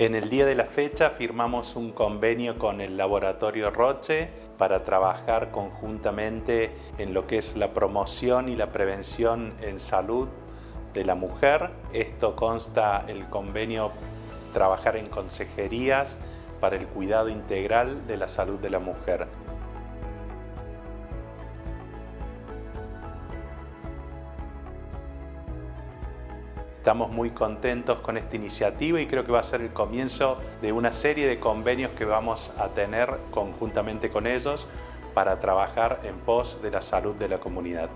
En el día de la fecha firmamos un convenio con el Laboratorio Roche para trabajar conjuntamente en lo que es la promoción y la prevención en salud de la mujer. Esto consta el convenio trabajar en consejerías para el cuidado integral de la salud de la mujer. Estamos muy contentos con esta iniciativa y creo que va a ser el comienzo de una serie de convenios que vamos a tener conjuntamente con ellos para trabajar en pos de la salud de la comunidad.